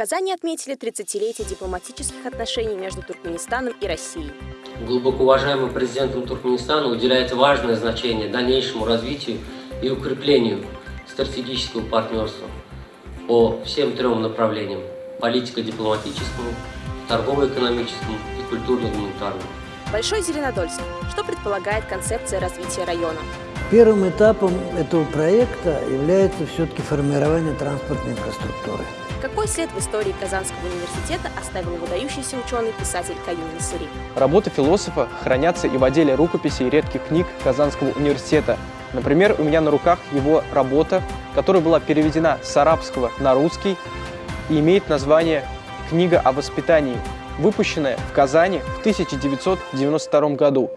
Казани отметили 30-летие дипломатических отношений между Туркменистаном и Россией. Глубоко уважаемым президентом Туркменистана уделяется важное значение дальнейшему развитию и укреплению стратегического партнерства по всем трем направлениям – политико-дипломатическому, торгово-экономическому и культурно-гуманитарному. Большой Зеленодольск. Что предполагает концепция развития района? Первым этапом этого проекта является все-таки формирование транспортной инфраструктуры. Какой след в истории Казанского университета оставил выдающийся ученый-писатель Каюм Насыри? Работы философа хранятся и в отделе рукописей и редких книг Казанского университета. Например, у меня на руках его работа, которая была переведена с арабского на русский и имеет название «Книга о воспитании», выпущенная в Казани в 1992 году.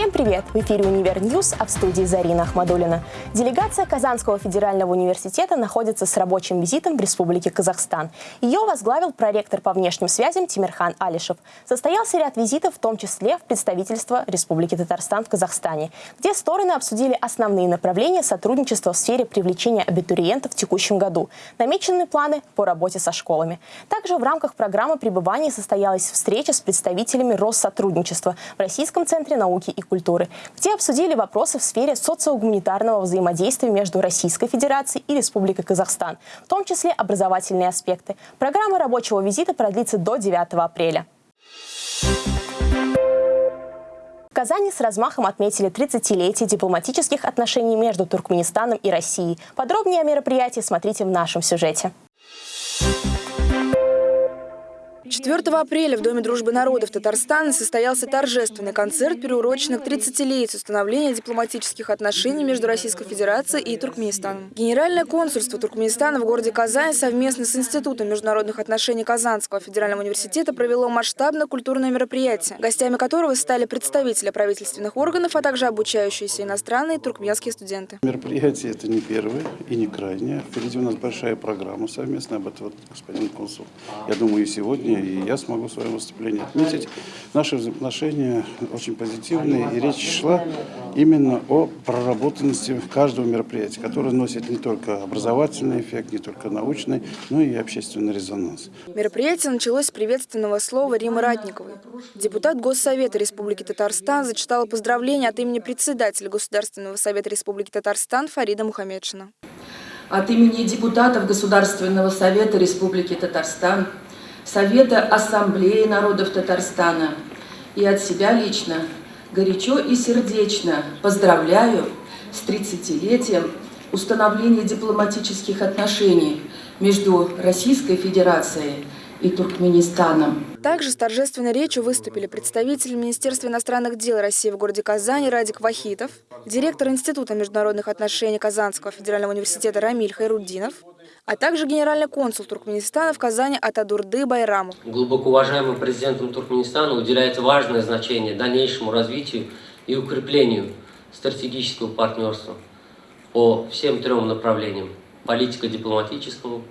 Всем привет! В эфире «Универ News», а в студии Зарина Ахмадулина. Делегация Казанского федерального университета находится с рабочим визитом в Республике Казахстан. Ее возглавил проректор по внешним связям Тимирхан Алишев. Состоялся ряд визитов, в том числе в представительство Республики Татарстан в Казахстане, где стороны обсудили основные направления сотрудничества в сфере привлечения абитуриентов в текущем году, намеченные планы по работе со школами. Также в рамках программы пребывания состоялась встреча с представителями Россотрудничества в Российском центре науки и культуры, где обсудили вопросы в сфере социогуманитарного взаимодействия между Российской Федерацией и Республикой Казахстан, в том числе образовательные аспекты. Программа рабочего визита продлится до 9 апреля. В Казани с размахом отметили 30-летие дипломатических отношений между Туркменистаном и Россией. Подробнее о мероприятии смотрите в нашем сюжете. 4 апреля в Доме дружбы народов Татарстана состоялся торжественный концерт, приуроченный к 30-летию установления дипломатических отношений между Российской Федерацией и Туркменистаном. Генеральное консульство Туркменистана в городе Казань совместно с Институтом международных отношений Казанского федерального университета провело масштабное культурное мероприятие, гостями которого стали представители правительственных органов, а также обучающиеся иностранные туркменские студенты. Мероприятие это не первое и не крайнее. Впереди у нас большая программа совместная, об этом вот господин консул. Я думаю, и сегодня и я смогу в своем выступлении отметить. Наши взаимоотношения очень позитивные, и речь шла именно о проработанности каждого мероприятия, которое носит не только образовательный эффект, не только научный, но и общественный резонанс. Мероприятие началось с приветственного слова Римы Ратниковой. Депутат Госсовета Республики Татарстан зачитала поздравления от имени председателя Государственного совета Республики Татарстан Фарида Мухаммедшина. От имени депутатов Государственного совета Республики Татарстан Совета Ассамблеи народов Татарстана и от себя лично горячо и сердечно поздравляю с 30-летием установления дипломатических отношений между Российской Федерацией и Туркменистаном. Также с торжественной речью выступили представители Министерства иностранных дел России в городе Казани Радик Вахитов, директор Института международных отношений Казанского федерального университета Рамиль Хайруддинов, а также генеральный консул Туркменистана в Казани Атадурды Байрамов. Глубоко уважаемым президентом Туркменистана уделяется важное значение дальнейшему развитию и укреплению стратегического партнерства по всем трем направлениям – политико-дипломатическому,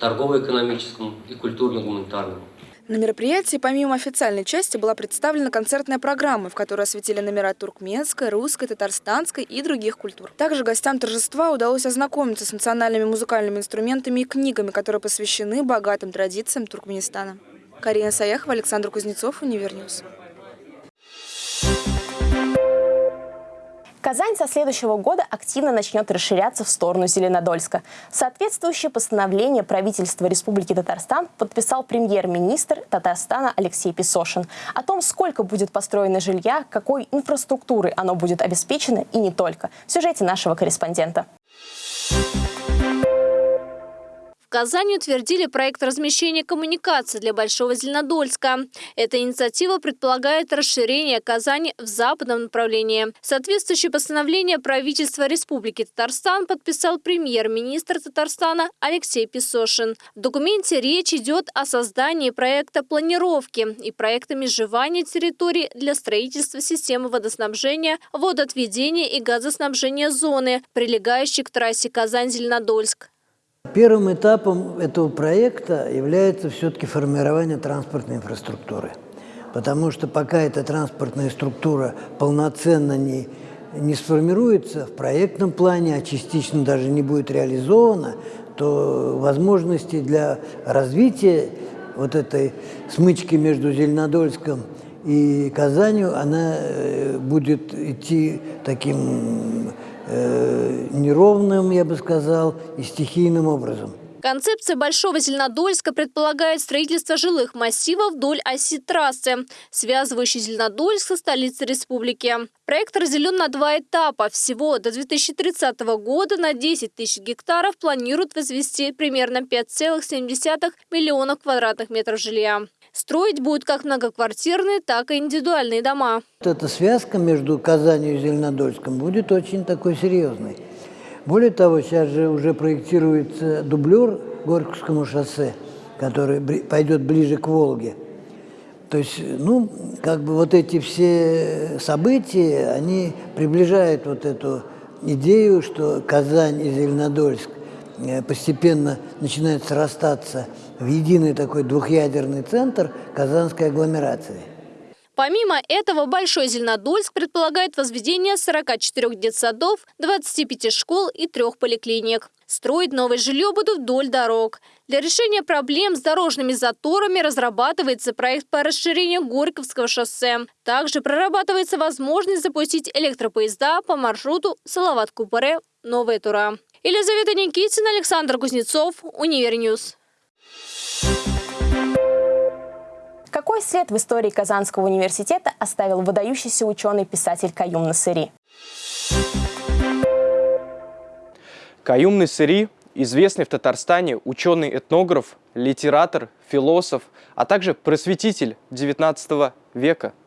торгово-экономическому и культурно-гуманитарному. На мероприятии помимо официальной части была представлена концертная программа, в которой осветили номера туркменской, русской, татарстанской и других культур. Также гостям торжества удалось ознакомиться с национальными музыкальными инструментами и книгами, которые посвящены богатым традициям Туркменистана. Карина Саяхова, Александр Кузнецов, Универ News. Казань со следующего года активно начнет расширяться в сторону Зеленодольска. Соответствующее постановление правительства Республики Татарстан подписал премьер-министр Татарстана Алексей Песошин. О том, сколько будет построено жилья, какой инфраструктурой оно будет обеспечено и не только. В сюжете нашего корреспондента. В Казани утвердили проект размещения коммуникаций для Большого Зеленодольска. Эта инициатива предполагает расширение Казани в западном направлении. Соответствующее постановление правительства Республики Татарстан подписал премьер-министр Татарстана Алексей Песошин. В документе речь идет о создании проекта планировки и проекта межевания территорий для строительства системы водоснабжения, водоотведения и газоснабжения зоны, прилегающей к трассе Казань-Зеленодольск. Первым этапом этого проекта является все-таки формирование транспортной инфраструктуры. Потому что пока эта транспортная структура полноценно не не сформируется в проектном плане, а частично даже не будет реализовано, то возможности для развития вот этой смычки между Зеленодольском и Казанью, она э, будет идти таким э, неровным, я бы сказал, и стихийным образом. Концепция Большого Зеленодольска предполагает строительство жилых массивов вдоль оси трассы, связывающей Зеленодольск со столицей республики. Проект разделен на два этапа. Всего до 2030 года на 10 тысяч гектаров планируют возвести примерно 5,7 миллионов квадратных метров жилья. Строить будут как многоквартирные, так и индивидуальные дома. Эта связка между Казанью и Зеленодольском будет очень такой серьезной. Более того, сейчас же уже проектируется дублер Горьковскому шоссе, который пойдет ближе к Волге. То есть, ну, как бы вот эти все события, они приближают вот эту идею, что Казань и Зеленодольск постепенно начинают срастаться в единый такой двухъядерный центр казанской агломерации. Помимо этого, Большой Зеленодольск предполагает возведение 44 детсадов, 25 школ и трех поликлиник. Строить новое жилье будут вдоль дорог. Для решения проблем с дорожными заторами разрабатывается проект по расширению Горьковского шоссе. Также прорабатывается возможность запустить электропоезда по маршруту Салават Купере – Новая Тура. Елизавета Никитина, Александр Кузнецов, Универ News. Какой след в истории Казанского университета оставил выдающийся ученый-писатель Каюм Насыри? Каюм Насыри – известный в Татарстане ученый-этнограф, литератор, философ, а также просветитель XIX века –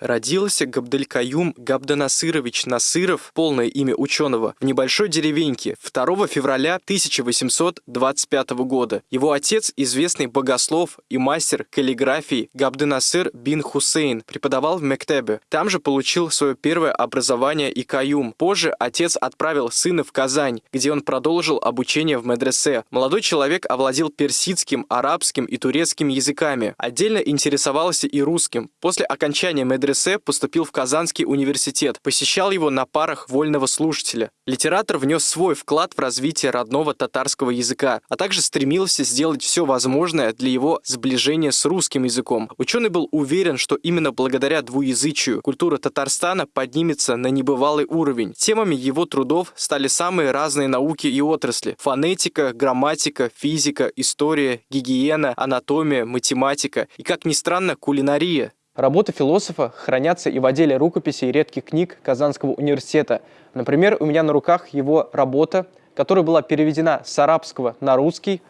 Родился Габделькаюм Габданасырович Насыров, полное имя ученого, в небольшой деревеньке 2 февраля 1825 года. Его отец, известный богослов и мастер каллиграфии Габданасыр бин Хусейн, преподавал в Мектебе. Там же получил свое первое образование и Каюм. Позже отец отправил сына в Казань, где он продолжил обучение в медресе. Молодой человек овладел персидским, арабским и турецким языками. Отдельно интересовался и русским. После окончания медресе поступил в Казанский университет, посещал его на парах вольного слушателя. Литератор внес свой вклад в развитие родного татарского языка, а также стремился сделать все возможное для его сближения с русским языком. Ученый был уверен, что именно благодаря двуязычию культура Татарстана поднимется на небывалый уровень. Темами его трудов стали самые разные науки и отрасли – фонетика, грамматика, физика, история, гигиена, анатомия, математика и, как ни странно, кулинария. Работы философа хранятся и в отделе рукописей и редких книг Казанского университета. Например, у меня на руках его работа, которая была переведена с арабского на русский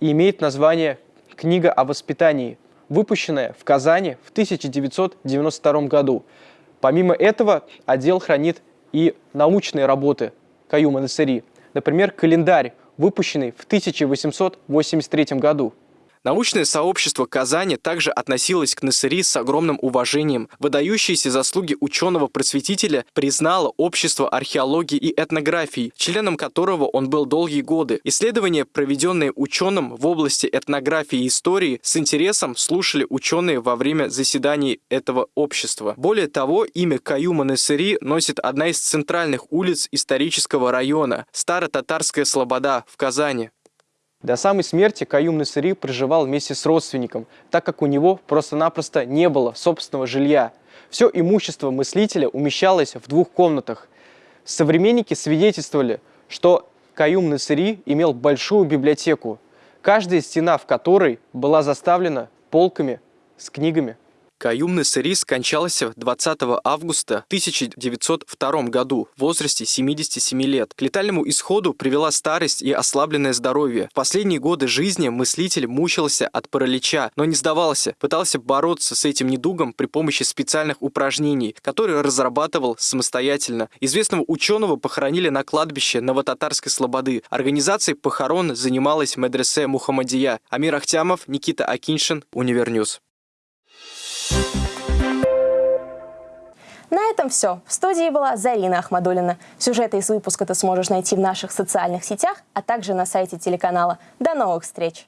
и имеет название «Книга о воспитании», выпущенная в Казани в 1992 году. Помимо этого, отдел хранит и научные работы Каюма Насыри, например, календарь, выпущенный в 1883 году. Научное сообщество Казани также относилось к Насыри с огромным уважением. Выдающиеся заслуги ученого-просветителя признало Общество археологии и этнографии, членом которого он был долгие годы. Исследования, проведенные ученым в области этнографии и истории, с интересом слушали ученые во время заседаний этого общества. Более того, имя Каюма Насыри носит одна из центральных улиц исторического района – Старо-Татарская Слобода в Казани. До самой смерти Каюм Насыри проживал вместе с родственником, так как у него просто-напросто не было собственного жилья. Все имущество мыслителя умещалось в двух комнатах. Современники свидетельствовали, что Каюм Насыри имел большую библиотеку, каждая стена в которой была заставлена полками с книгами. Каюм Насыри скончался 20 августа 1902 году в возрасте 77 лет. К летальному исходу привела старость и ослабленное здоровье. В последние годы жизни мыслитель мучился от паралича, но не сдавался, пытался бороться с этим недугом при помощи специальных упражнений, которые разрабатывал самостоятельно. Известного ученого похоронили на кладбище Новотатарской Слободы. Организацией похорон занималась медресе Мухаммадия. Амир Ахтямов, Никита Акиншин, Универ News. На этом все. В студии была Зарина Ахмадулина. Сюжеты из выпуска ты сможешь найти в наших социальных сетях, а также на сайте телеканала. До новых встреч!